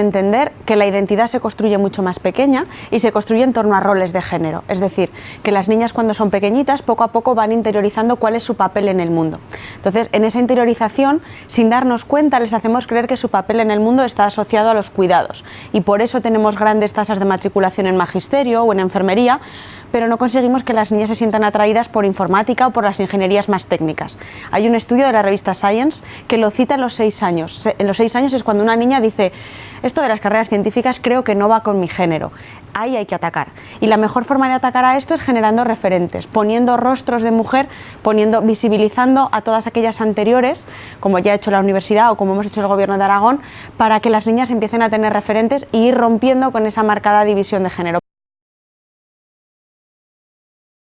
entender que la identidad se construye mucho más pequeña y se construye en torno a roles de género, es decir, que las niñas cuando son pequeñitas poco a poco van interiorizando cuál es su papel en el mundo. Entonces, en esa interiorización, sin darnos cuenta, les hacemos creer que su papel en el mundo está asociado a los cuidados y por eso tenemos grandes tasas de matriculación en magisterio o en enfermería, pero no conseguimos que las niñas se sientan atraídas por informática o por las ingenierías más técnicas. Hay un estudio de la revista Science que lo cita en los seis años. En los seis años es cuando una niña dice esto de las carreras científicas creo que no va con mi género. Ahí hay que atacar. Y la mejor forma de atacar a esto es generando referentes, poniendo rostros de mujer, poniendo, visibilizando a todas aquellas anteriores, como ya ha hecho la universidad o como hemos hecho el gobierno de Aragón, para que las niñas empiecen a tener referentes y ir rompiendo con esa marcada división de género.